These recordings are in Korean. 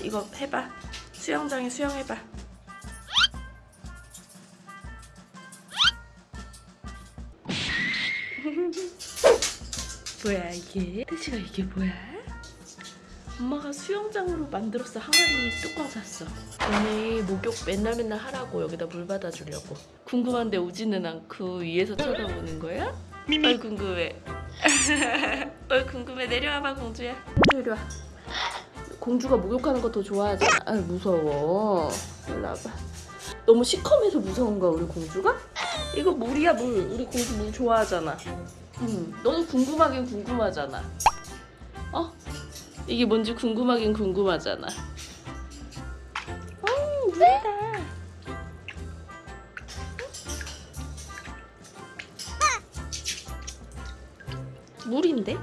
이거 해봐. 수영장에 수영해봐. 뭐야 이게? 태시가 이게 뭐야? 엄마가 수영장으로 만들었어 항아리 뚜껑 샀어. 언니 목욕 맨날 맨날 하라고 여기다 물 받아주려고. 궁금한데 오지는 않고 위에서 쳐다보는 거야? 어이 궁금해. 어이 궁금해. 내려와봐 공주야. 공주 이리 와 공주가 목욕하는 거 더 좋아하잖아 아 무서워. 일로 와봐 너무 시커매서 무서운 거야 우리 공주가? 이거 물이야 물. 우리 공주 물 좋아하잖아. 응. 너도 궁금하긴 궁금하잖아. 어? 이게 뭔지 궁금하긴 궁금하잖아. 어 물이다. 물인데?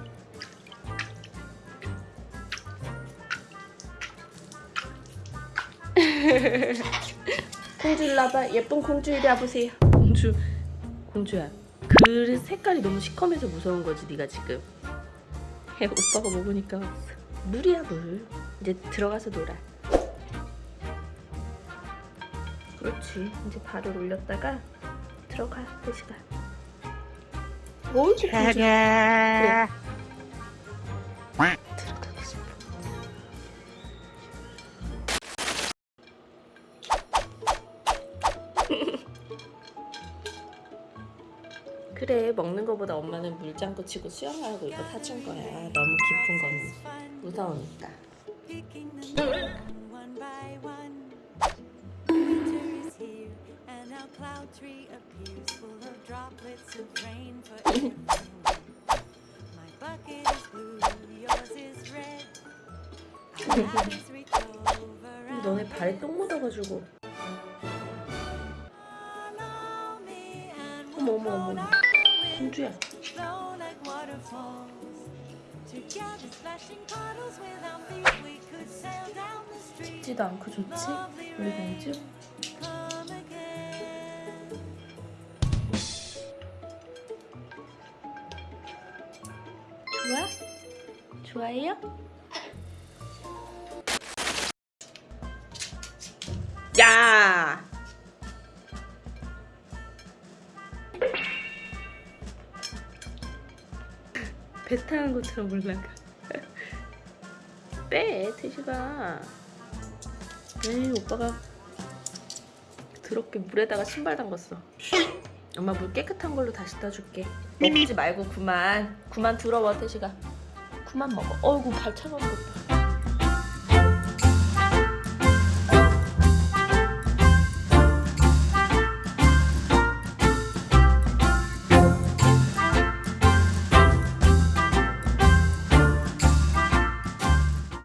공주 일로 와봐. 예쁜 공주 이리 와보세요. 공주 공주야. 그 색깔이 너무 시커매서 무서운 거지 네가 지금. 해 오빠가 먹으니까 물이야 물 이제 들어가서 놀아. 그렇지. 이제 발을 올렸다가 들어가 대시가 옳지 공주 그래 그래 먹는 거보다 엄마는 물장구 치고 수영하라고 이거 사준 거야 너무 깊은 건 무서우니까 너네 발에 똥 묻어가지고 어머 어머 어머 street. 춥지도 않고 좋지? 우리 공주? 좋아? 좋아해요? 배 타는 것처럼 올라가. 빼, 태시가. 에이, 오빠가 더럽게 물에다가 신발 담갔어. 엄마 물 깨끗한 걸로 다시 따줄게. 먹지 말고 그만. 그만 들어와, 태시가. 그만 먹어. 어이구, 발 차가운 것 봐.